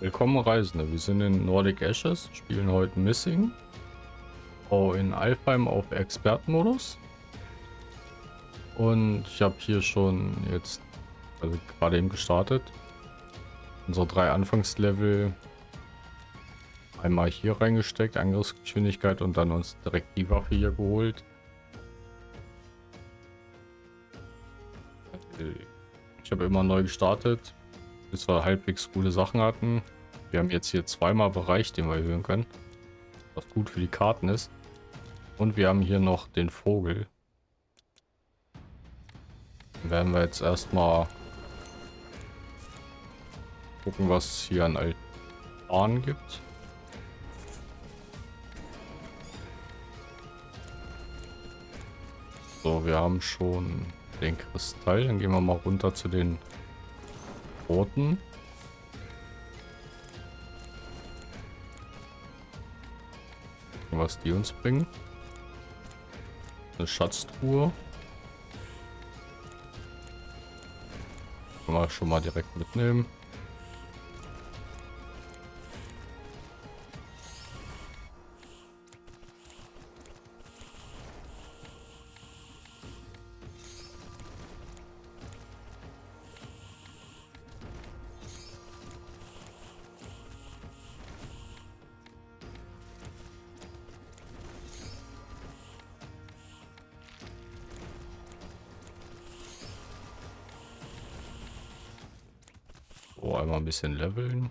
Willkommen Reisende, wir sind in Nordic Ashes, spielen heute Missing. Oh, in Alfheim auf Expertenmodus. Und ich habe hier schon jetzt, also gerade eben gestartet, unsere drei Anfangslevel einmal hier reingesteckt, Angriffsgeschwindigkeit und dann uns direkt die Waffe hier geholt. Ich habe immer neu gestartet, bis wir halbwegs coole Sachen hatten. Wir haben jetzt hier zweimal Bereich, den wir erhöhen können. Was gut für die Karten ist. Und wir haben hier noch den Vogel. Dann werden wir jetzt erstmal gucken, was es hier an Altaren gibt. So, wir haben schon den Kristall. Dann gehen wir mal runter zu den roten. Was die uns bringen. Eine Schatztruhe. Man schon mal direkt mitnehmen. Einmal ein bisschen leveln.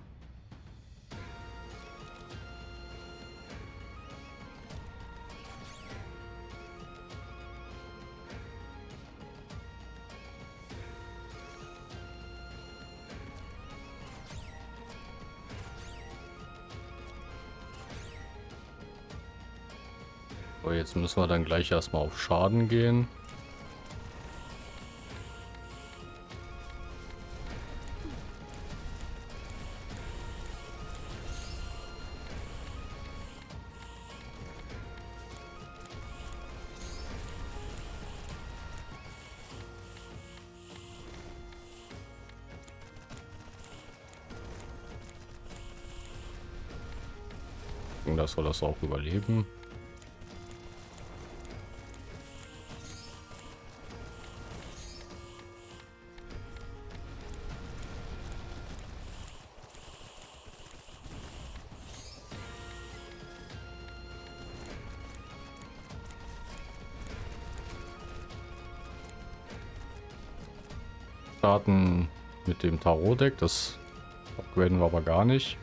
Jetzt müssen wir dann gleich erstmal auf Schaden gehen. Dass wir das auch überleben. starten mit dem Tarot-Deck. Das upgraden wir aber gar nicht.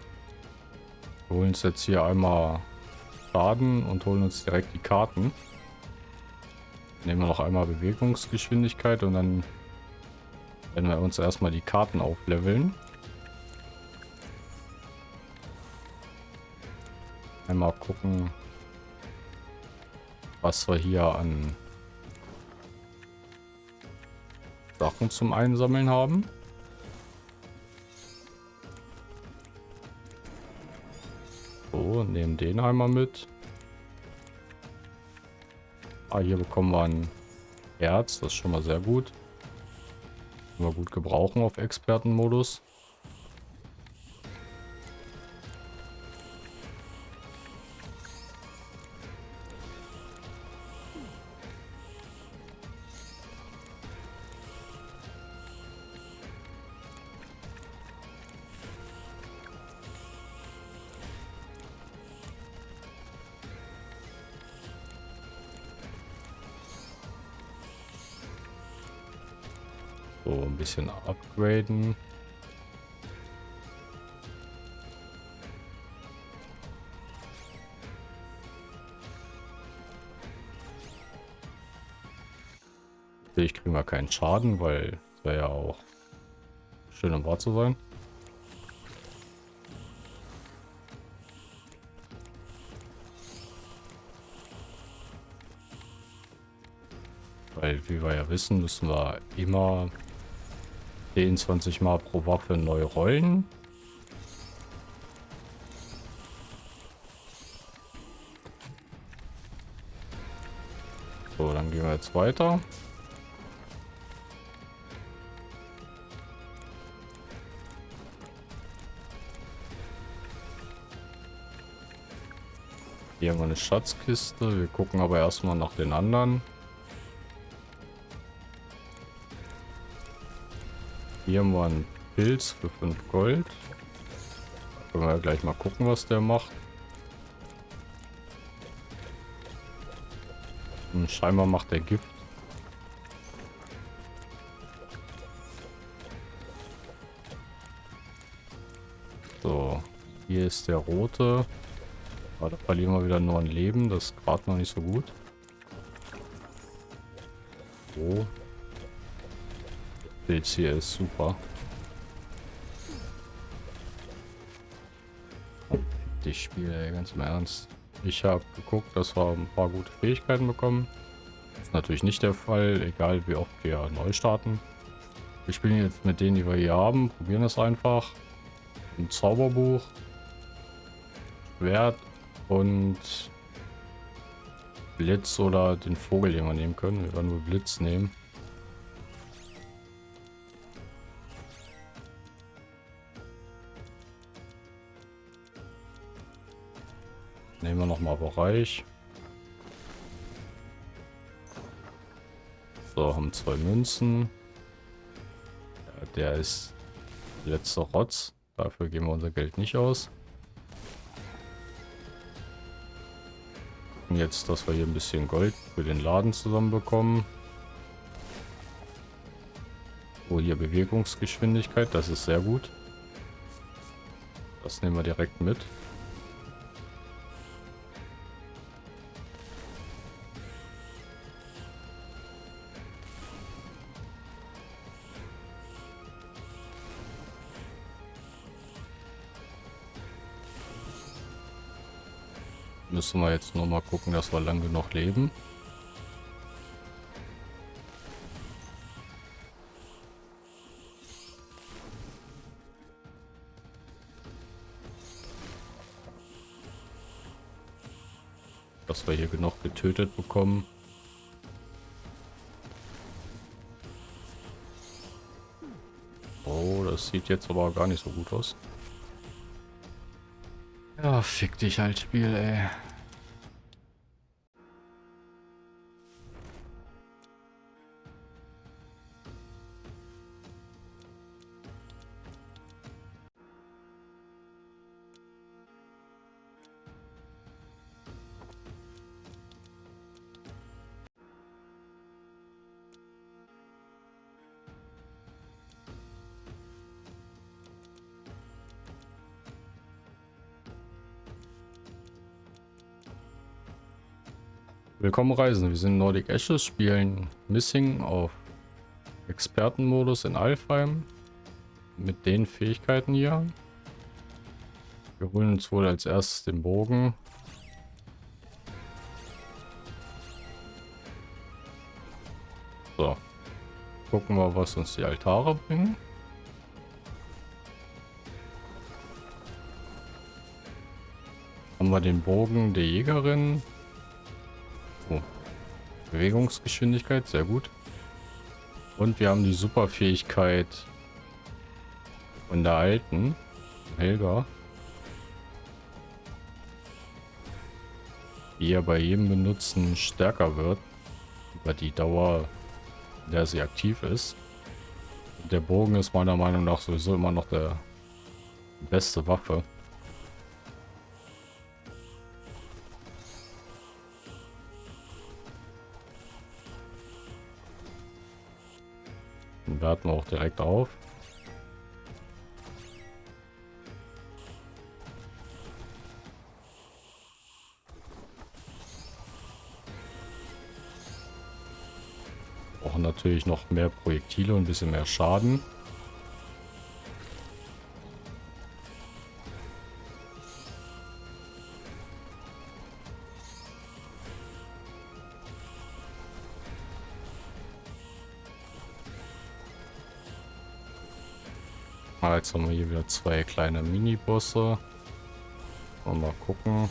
Wir holen uns jetzt hier einmal Schaden und holen uns direkt die Karten. Nehmen wir noch einmal Bewegungsgeschwindigkeit und dann werden wir uns erstmal die Karten aufleveln. Einmal gucken, was wir hier an Sachen zum Einsammeln haben. Nehmen den einmal mit. Ah, hier bekommen wir ein Herz. Das ist schon mal sehr gut. Können wir gut gebrauchen auf Expertenmodus. So, ein bisschen upgraden. Ich kriege mal keinen Schaden, weil es wäre ja auch schön im Wahr zu sein. Weil, wie wir ja wissen, müssen wir immer 20 Mal pro Waffe neu rollen. So, dann gehen wir jetzt weiter. Hier haben wir eine Schatzkiste. Wir gucken aber erstmal nach den anderen. Hier wir einen Pilz für 5 Gold. Können wir gleich mal gucken, was der macht. Und hm, scheinbar macht der Gift. So, hier ist der rote. Aber da verlieren wir wieder nur ein Leben. Das ist gerade noch nicht so gut. So. Bild hier ist super. Die Spiele, ganz im Ernst. Ich habe geguckt, dass wir ein paar gute Fähigkeiten bekommen. Das ist natürlich nicht der Fall, egal wie oft wir neu starten. Wir spielen jetzt mit denen, die wir hier haben, probieren das einfach. Ein Zauberbuch, Schwert und Blitz oder den Vogel, den wir nehmen können. Wir werden nur Blitz nehmen. Nehmen wir nochmal Bereich. So, haben zwei Münzen. Ja, der ist letzter Rotz. Dafür geben wir unser Geld nicht aus. Und jetzt, dass wir hier ein bisschen Gold für den Laden zusammenbekommen. Oh, hier Bewegungsgeschwindigkeit, das ist sehr gut. Das nehmen wir direkt mit. Müssen wir jetzt nur mal gucken, dass wir lang genug leben. Dass wir hier genug getötet bekommen. Oh, das sieht jetzt aber gar nicht so gut aus. Ja, fick dich halt, Spiel, ey. Willkommen Reisen, wir sind Nordic Ashes, spielen Missing auf Expertenmodus in Alfheim mit den Fähigkeiten hier. Wir holen uns wohl als erstes den Bogen. So, gucken wir, was uns die Altare bringen. Haben wir den Bogen der Jägerin, Bewegungsgeschwindigkeit, sehr gut. Und wir haben die Superfähigkeit von der alten Helga. Die ja bei jedem Benutzen stärker wird. Über die Dauer, in der sie aktiv ist. Und der Bogen ist meiner Meinung nach sowieso immer noch der beste Waffe. Den werten wir auch direkt auf. Brauchen natürlich noch mehr Projektile und ein bisschen mehr Schaden. Ah, jetzt haben wir hier wieder zwei kleine Mini-Bosse. Mal gucken.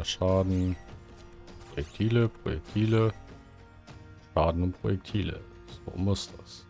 Mehr Schaden. Projektile, Projektile. Schaden und Projektile. So muss das.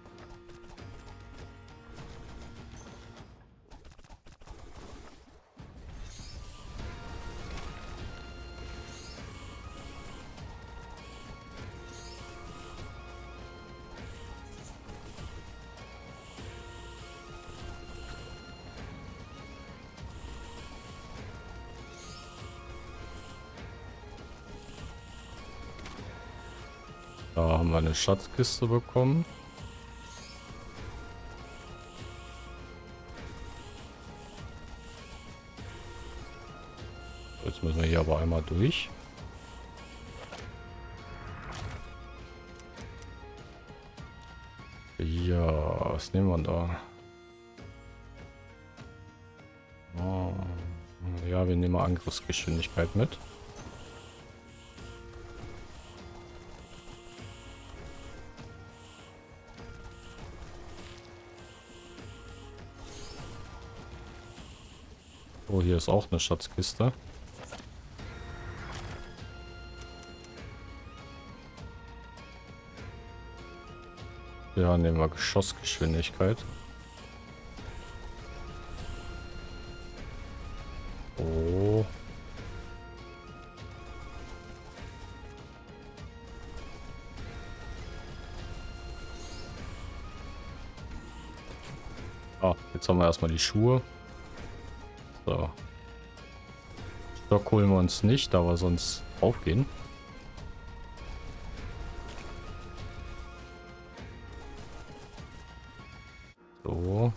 Eine Schatzkiste bekommen. Jetzt müssen wir hier aber einmal durch. Ja, was nehmen wir da? Oh, ja, wir nehmen Angriffsgeschwindigkeit mit. Oh, hier ist auch eine Schatzkiste. Ja, nehmen wir Geschossgeschwindigkeit. Oh. Ah, jetzt haben wir erstmal die Schuhe. So. Stock holen wir uns nicht, wir sonst aufgehen. So.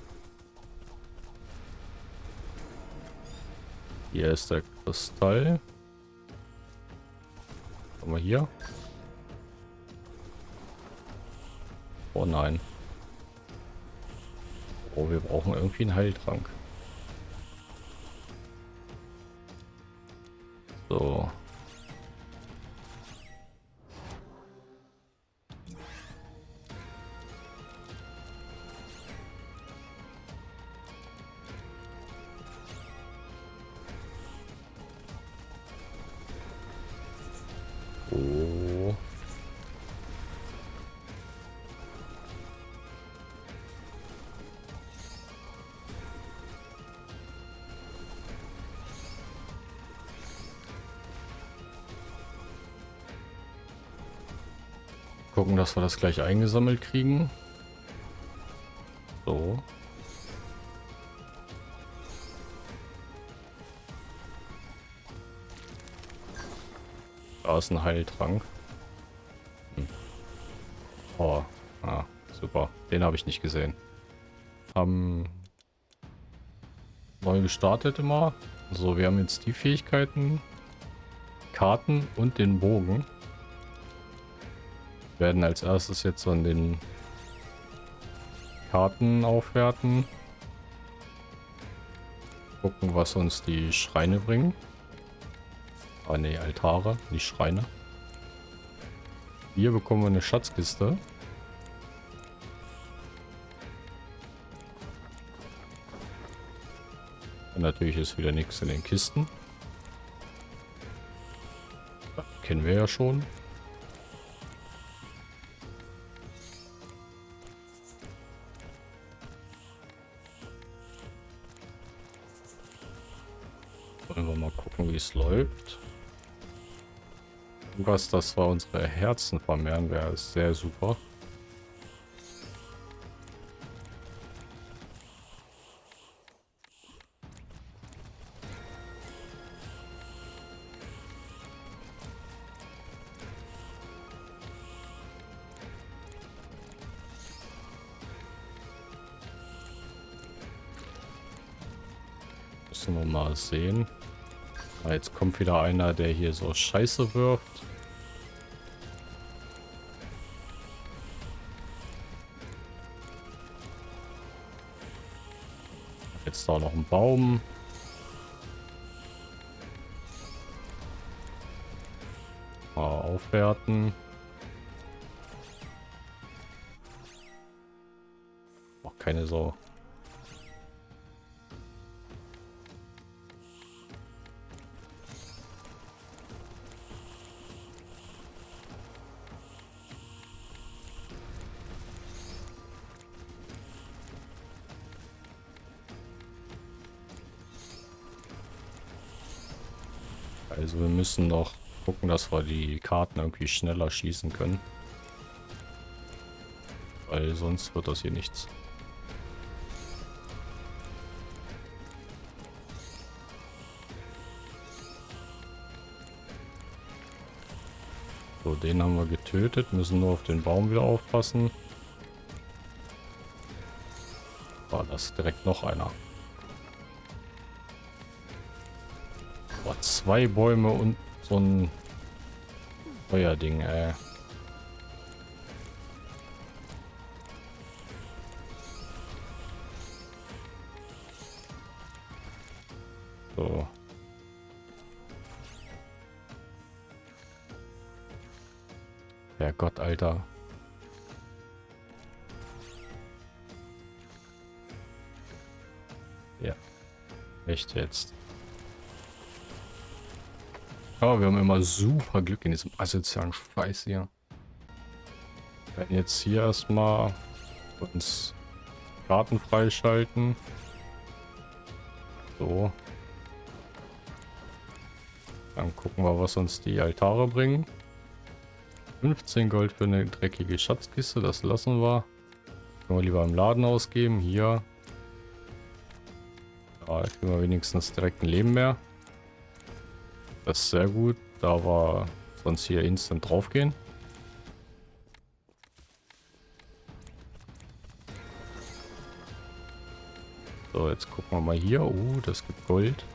Hier ist der Kristall. Haben wir hier? Oh nein. Oh, wir brauchen irgendwie einen Heiltrank. So. Dass wir das gleich eingesammelt kriegen. So. Da ist ein Heiltrank. Hm. Oh, ah, super. Den habe ich nicht gesehen. Haben neu gestartet immer. So, wir haben jetzt die Fähigkeiten, Karten und den Bogen. Werden als erstes jetzt an den Karten aufwerten. Gucken, was uns die Schreine bringen. Ah ne, Altare, nicht Schreine. Hier bekommen wir eine Schatzkiste. Und natürlich ist wieder nichts in den Kisten. Das kennen wir ja schon. Wie es läuft. Was, das war unsere Herzen vermehren, wäre sehr super. Jetzt kommt wieder einer, der hier so Scheiße wirft. Jetzt da noch ein Baum. Mal aufwerten. Auch keine Sau. Also wir müssen noch gucken, dass wir die Karten irgendwie schneller schießen können. Weil sonst wird das hier nichts. So, den haben wir getötet. Müssen nur auf den Baum wieder aufpassen. War das direkt noch einer. Zwei Bäume und so ein Feuerding, ey. So. Herrgott, Alter. Ja. Echt jetzt. Aber wir haben immer super Glück in diesem asozialen Scheiß hier. Wir werden jetzt hier erstmal uns Karten freischalten. So. Dann gucken wir, was uns die Altare bringen. 15 Gold für eine dreckige Schatzkiste, das lassen wir. Können wir lieber im Laden ausgeben. Hier. Ja, jetzt kriegen wir wenigstens direkt ein Leben mehr. Das ist sehr gut. Da war sonst hier instant draufgehen. So, jetzt gucken wir mal hier. Oh, das gibt Gold.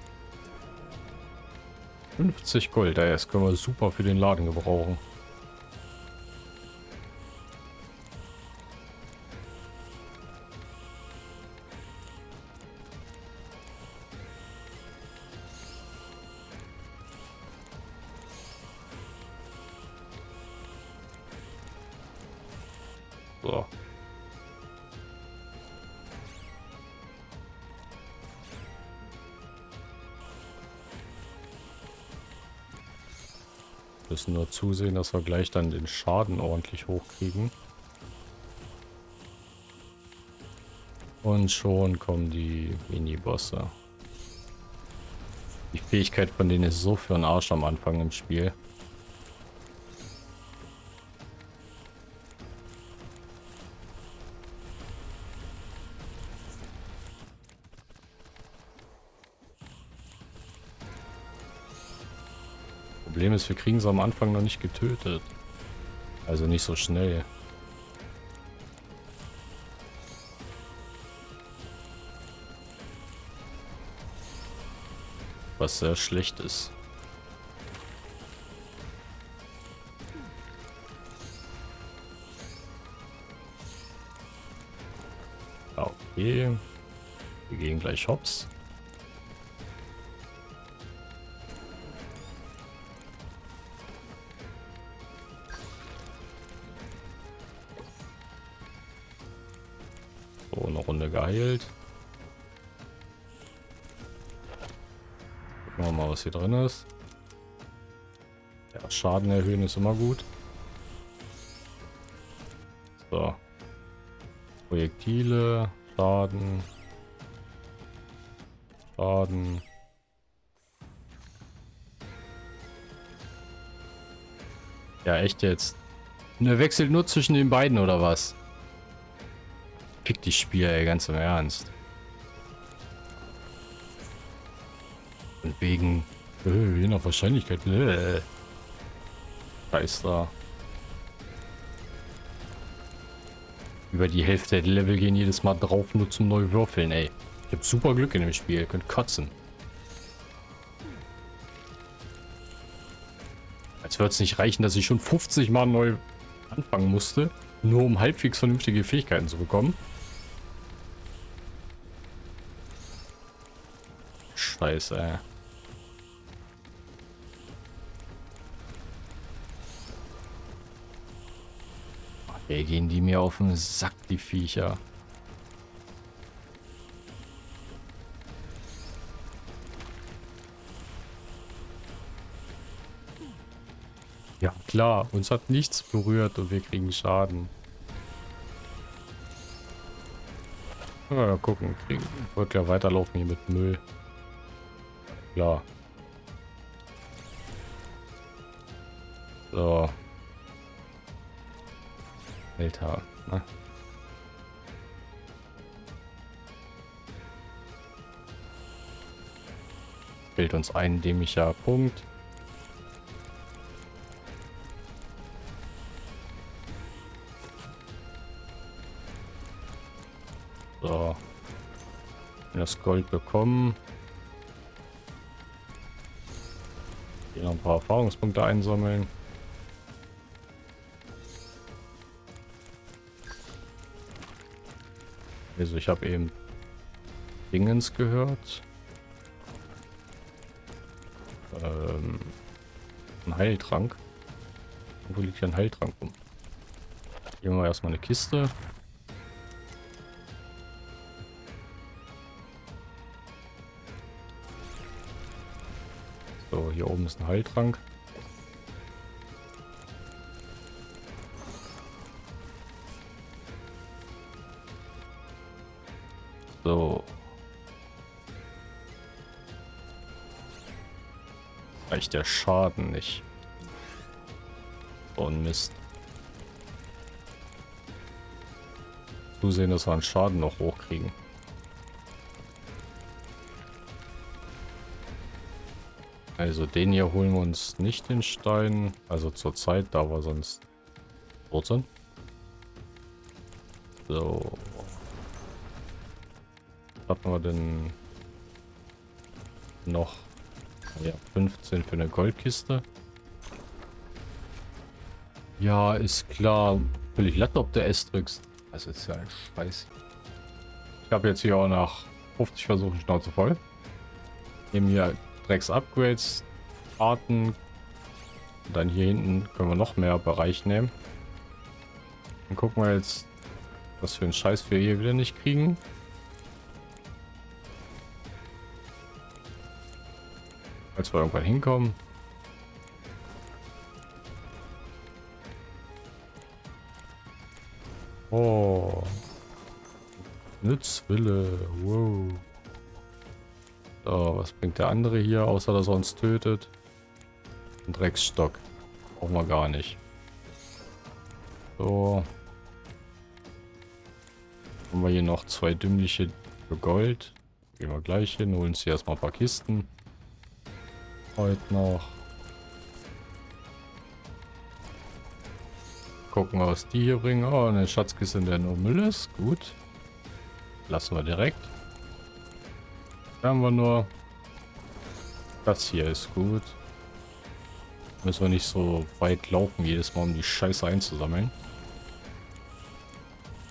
50 Gold. Das können wir super für den Laden gebrauchen. Zusehen, dass wir gleich dann den Schaden ordentlich hochkriegen. Und schon kommen die Mini-Bosse. Die Fähigkeit von denen ist so für einen Arsch am Anfang im Spiel. Ist, wir kriegen sie am Anfang noch nicht getötet. Also nicht so schnell. Was sehr schlecht ist. Okay. Wir gehen gleich hops. Geheilt. Gucken wir mal, was hier drin ist. Ja, Schaden erhöhen ist immer gut. So. Projektile, Schaden. Schaden. Ja, echt jetzt. Und er wechselt nur zwischen den beiden, oder was? Fick die Spiel, ey, ganz im Ernst. Und wegen, äh, je nach Wahrscheinlichkeit, äh. Da. Über die Hälfte der Level gehen jedes Mal drauf, nur zum neu würfeln, ey. Ich hab super Glück in dem Spiel, ihr könnt kotzen. Als würde es nicht reichen, dass ich schon 50 Mal neu anfangen musste, nur um halbwegs vernünftige Fähigkeiten zu bekommen. Scheiße, ey. Ey, gehen die mir auf den Sack, die Viecher. Ja, klar. Uns hat nichts berührt und wir kriegen Schaden. Ja, gucken. Kriegen. Wird ja weiterlaufen hier mit Müll klar. So. Alter. Ne? Fehlt uns ein dämlicher Punkt. So. Das Gold bekommen. Ein paar Erfahrungspunkte einsammeln. Also ich habe eben Dingens gehört. Ähm, ein Heiltrank. Wo liegt hier ein Heiltrank rum? Hier haben wir erstmal eine Kiste. Hier oben ist ein Heiltrank. So. Reicht der Schaden nicht. So ein Mist. Zusehen, dass wir einen Schaden noch hochkriegen. Also den hier holen wir uns nicht den Stein. Also zur Zeit, da wir sonst tot sind. So. Hatten wir denn noch? Ja, 15 für eine Goldkiste. Ja, ist klar. Völlig latte, ob du S drückst. Das ist ja ein Scheiß. Ich habe jetzt hier auch nach 50 Versuchen Schnauze voll. Nehmen hier Drecks-Upgrades, Arten. Und dann hier hinten können wir noch mehr Bereich nehmen. Dann gucken wir jetzt, was für einen Scheiß wir hier wieder nicht kriegen. Als wir irgendwann hinkommen. Oh. Nützwille. Wow. So, was bringt der andere hier, außer dass er uns tötet? Ein Drecksstock. Brauchen wir gar nicht. So. Haben wir hier noch zwei dümmliche für Gold. Gehen wir gleich hin, holen uns hier erstmal ein paar Kisten. Heute noch. Gucken, was die hier bringen. Oh, eine Schatzkiste, in der nur Müll ist. Gut. Lassen wir direkt. Haben wir nur. Das hier ist gut. Müssen wir nicht so weit laufen jedes Mal, um die Scheiße einzusammeln.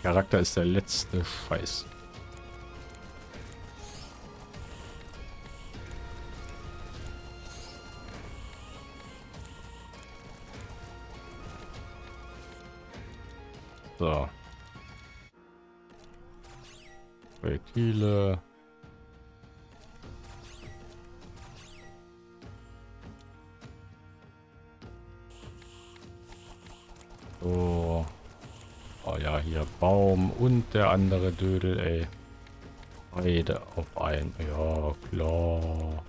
Charakter ist der letzte Scheiß. So. Projektile. So. Oh ja, hier Baum und der andere Dödel, ey. Beide auf ein. Ja, klar.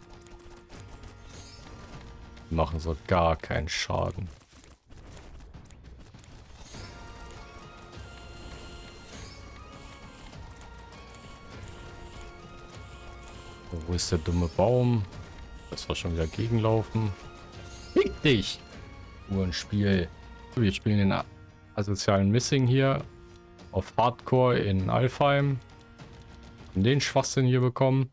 Die machen so gar keinen Schaden. Wo ist der dumme Baum? Das war schon wieder gegenlaufen. Fick dich! Nur ein Spiel. Wir spielen den asozialen Missing hier auf Hardcore in Alfheim. Und den Schwachsinn hier bekommen.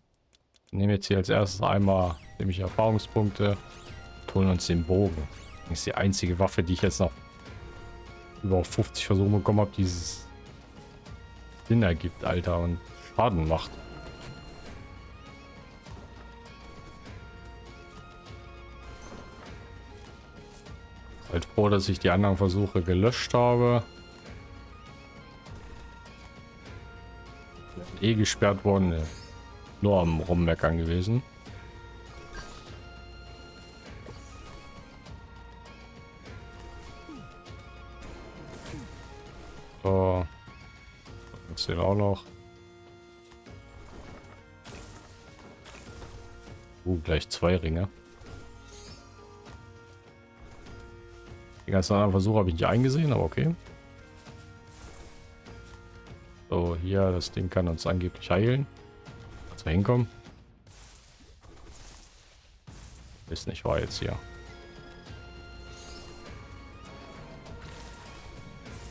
Nehmen jetzt hier als erstes einmal nämlich Erfahrungspunkte holen uns den Bogen. Das ist die einzige Waffe, die ich jetzt noch über 50 Versuche bekommen habe, dieses Sinn ergibt, Alter, und Schaden macht. Halt froh, dass ich die anderen Versuche gelöscht habe. Eh gesperrt worden. Ne. Nur am Rummeckern gewesen. So. Das sehen auch noch. Uh, gleich zwei Ringe. Ganzen anderen Versuche habe ich nicht eingesehen, aber okay. So, hier, das Ding kann uns angeblich heilen. Dass wir hinkommen. Ist nicht wahr jetzt hier.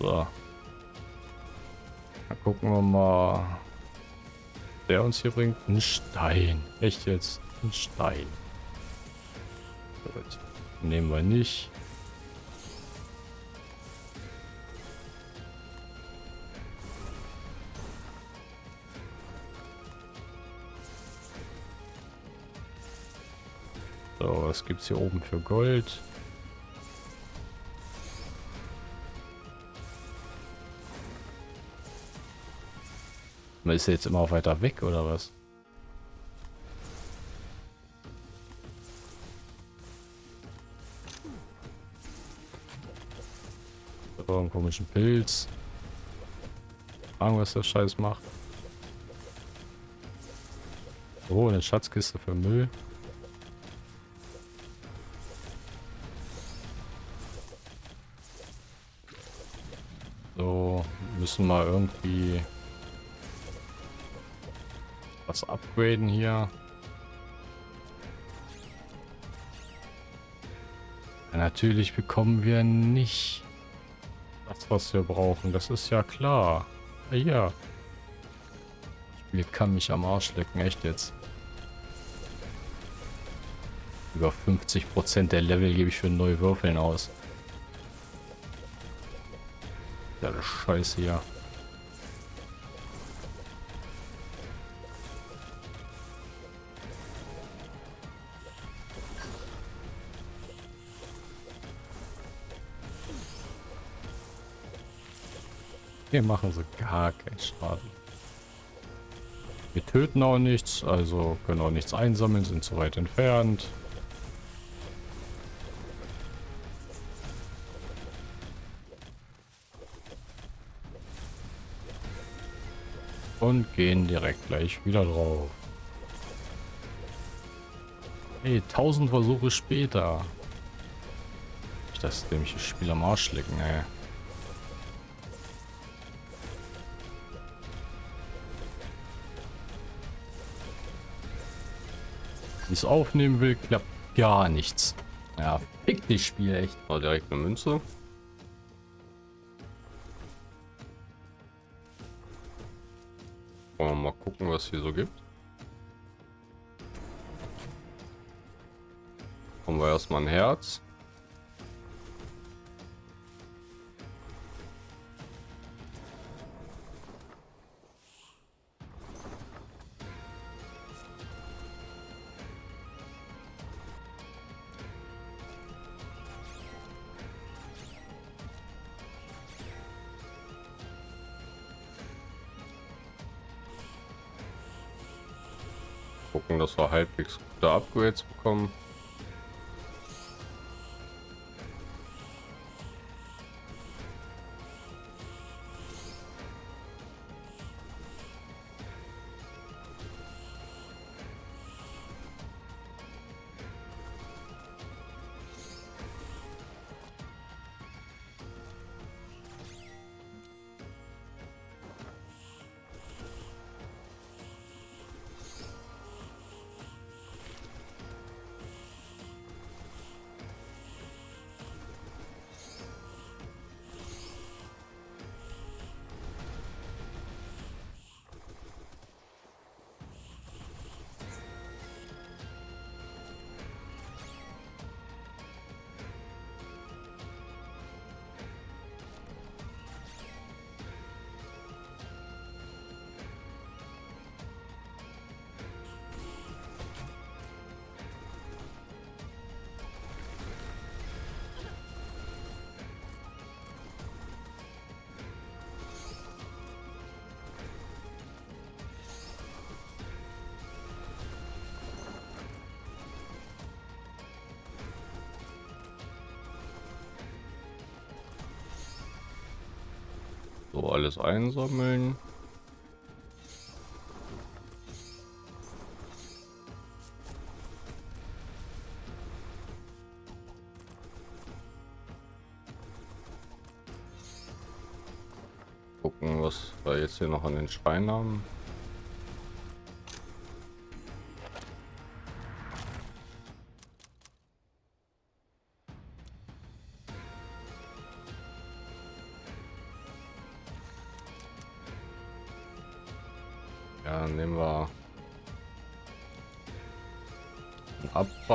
So. Dann gucken wir mal, der uns hier bringt. Ein Stein. Echt jetzt? Ein Stein. Nehmen wir nicht. So, was gibt es hier oben für Gold? Man ist jetzt immer weiter weg, oder was? So, einen komischen Pilz. Ahnung, was der Scheiß macht. Oh, eine Schatzkiste für Müll. Müssen wir irgendwie was upgraden hier. Ja, natürlich bekommen wir nicht das, was wir brauchen. Das ist ja klar. Ja, ja. Das Spiel kann mich am Arsch lecken. Echt jetzt. Über 50% der Level gebe ich für neue Würfeln aus. Scheiße hier. Hier machen sie gar keinen Schaden. Wir töten auch nichts, also können auch nichts einsammeln, sind zu weit entfernt. Und gehen direkt gleich wieder drauf. Hey, 1000 Versuche später. Ich das dämliche Spiel am Arsch lecken, ey. es aufnehmen will, klappt gar nichts. Ja, fick dich Spiel echt. War direkt eine Münze. Wollen wir mal gucken, was hier so gibt. Haben wir erstmal ein Herz. Gucken, dass wir halbwegs gute Upgrades bekommen. Alles einsammeln. Gucken, was wir jetzt hier noch an den Schrein haben.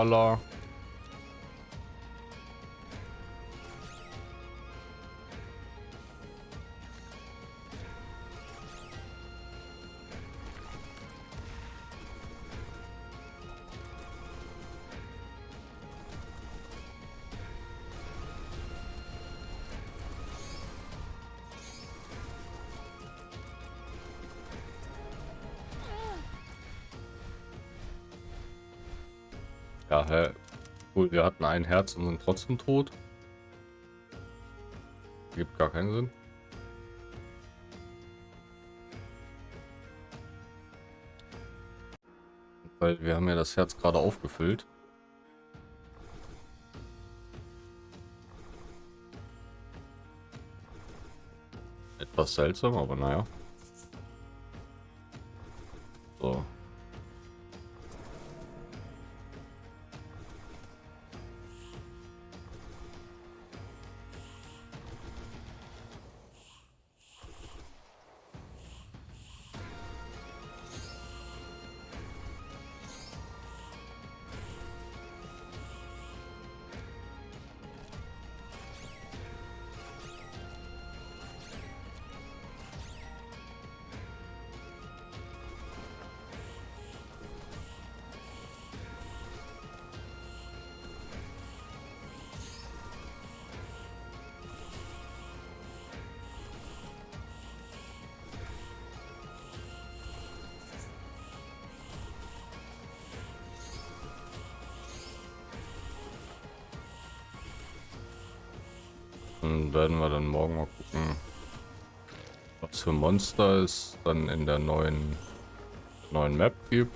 Einen Ja, hä? Cool, wir hatten ein Herz und sind trotzdem tot. Gibt gar keinen Sinn. Weil wir haben ja das Herz gerade aufgefüllt. Etwas seltsam, aber naja. Was für Monster es dann in der neuen neuen Map gibt.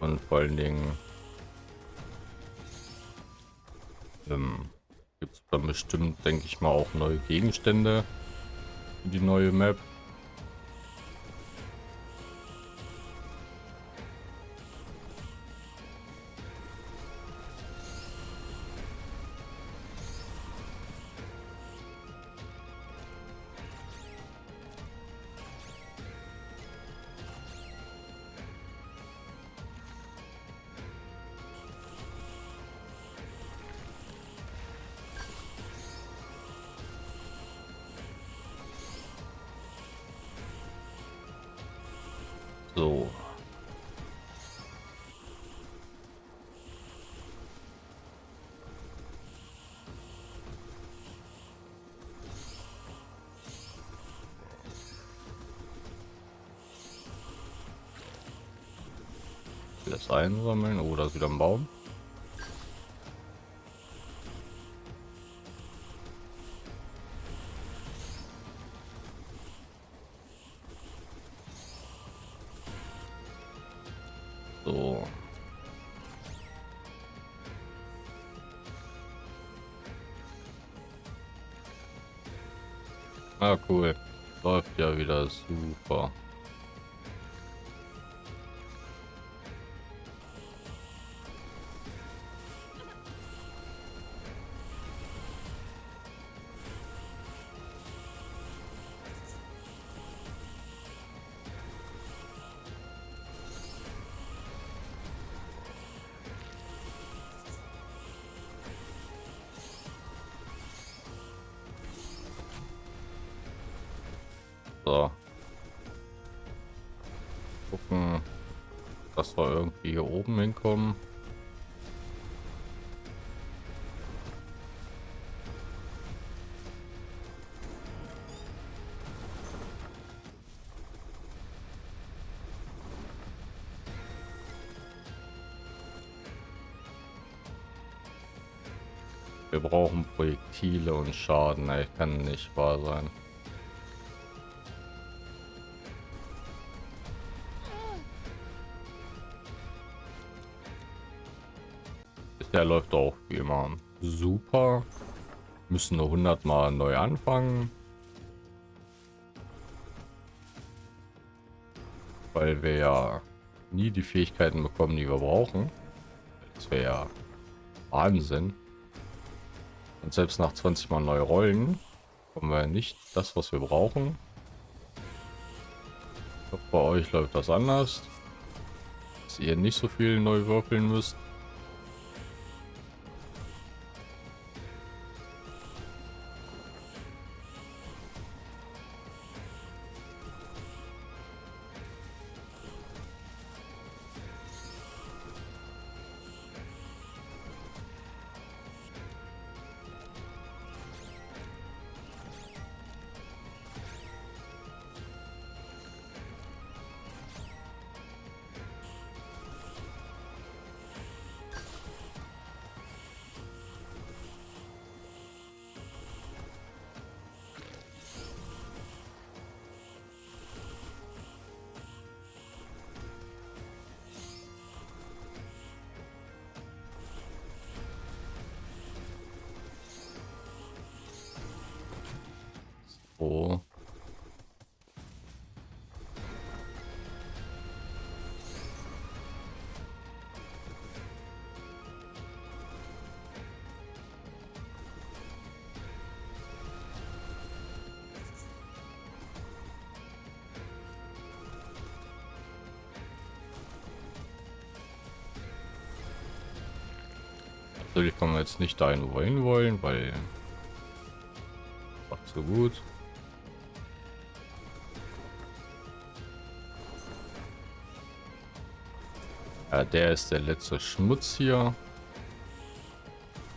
Und vor allen Dingen ähm, gibt es dann bestimmt, denke ich mal, auch neue Gegenstände für die neue Map. Das einsammeln. Oh, wieder ein Baum. So. Ah, cool. Läuft ja wieder super. Brauchen Projektile und Schaden. Ey, kann nicht wahr sein. Der läuft auch wie immer super. Müssen nur 100 Mal neu anfangen. Weil wir ja nie die Fähigkeiten bekommen, die wir brauchen. Das wäre ja Wahnsinn. Und selbst nach 20 Mal neue Rollen bekommen wir nicht das, was wir brauchen. Bei euch läuft das anders. Dass ihr nicht so viel neu würfeln müsst. So. Natürlich kann man jetzt nicht dahin wollen wollen, weil macht so gut. Ja, der ist der letzte Schmutz hier.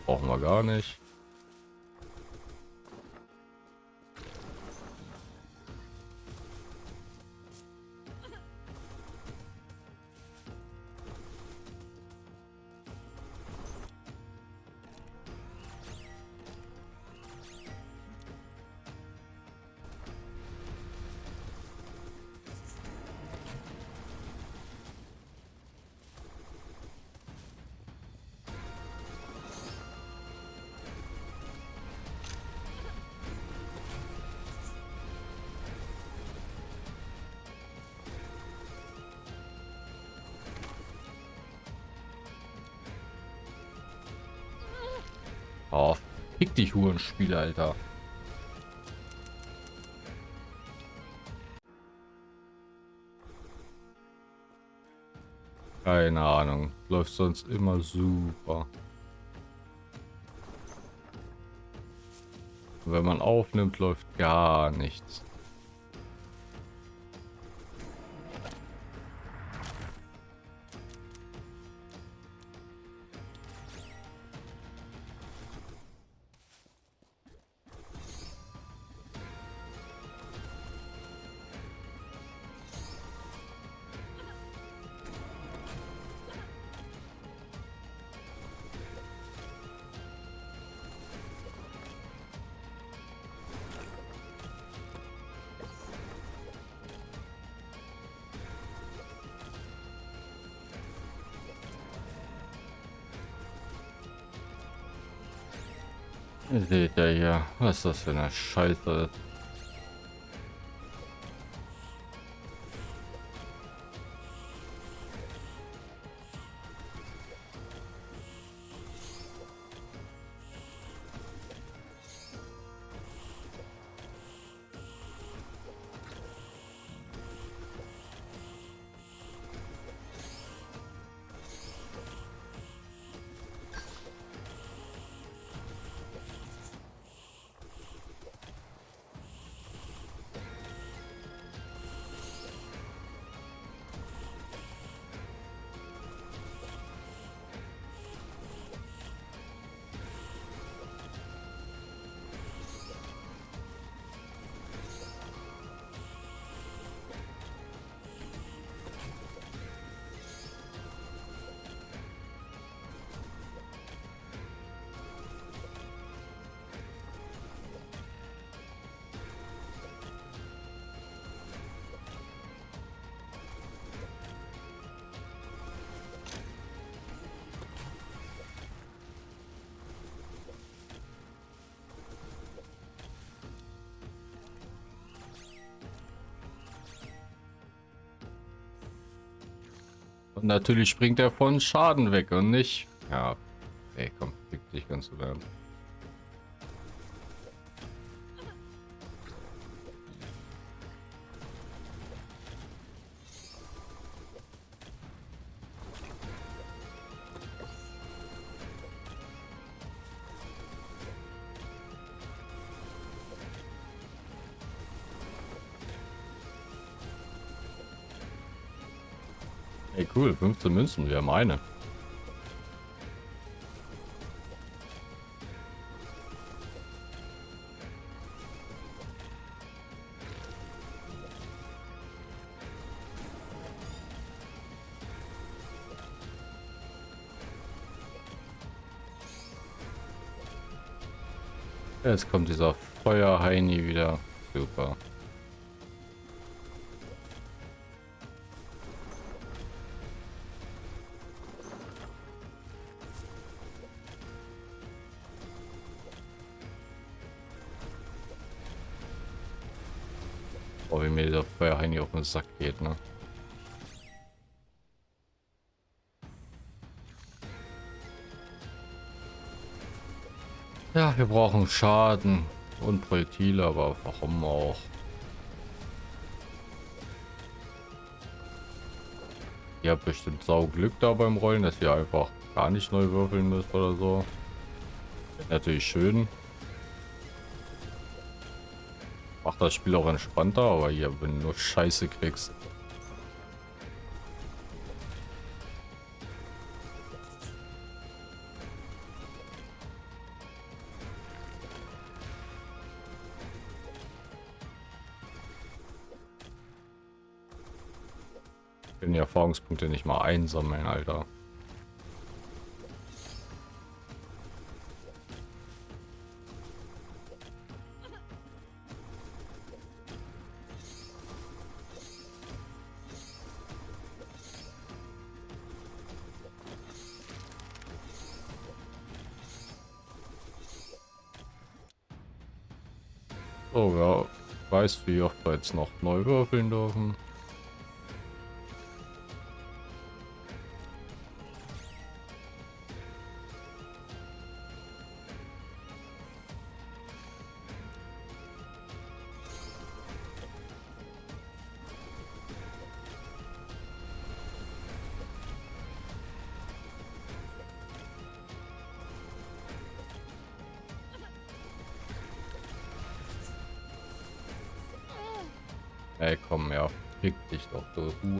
Brauchen wir gar nicht. Oh, fick dich Hurenspiel, Alter. Keine Ahnung. Läuft sonst immer super. wenn man aufnimmt, läuft gar nichts. Was ist das für eine Scheiße? Und natürlich springt er von Schaden weg und nicht... Ja, ey, komm, fick dich ganz im Ernst. Ey, cool, 15 Münzen, wir haben eine. Jetzt kommt dieser Feuerheini wieder. Super. Dieser Feuerheini auf den Sack geht, ne? Ja, wir brauchen Schaden und Projektile, aber warum auch? Ihr habt bestimmt sau Glück da beim Rollen, dass ihr einfach gar nicht neu würfeln müsst oder so. Natürlich schön. Macht das Spiel auch entspannter, aber hier, wenn du nur Scheiße kriegst. Können die Erfahrungspunkte nicht mal einsammeln, Alter. Wie oft wir jetzt noch neu würfeln dürfen.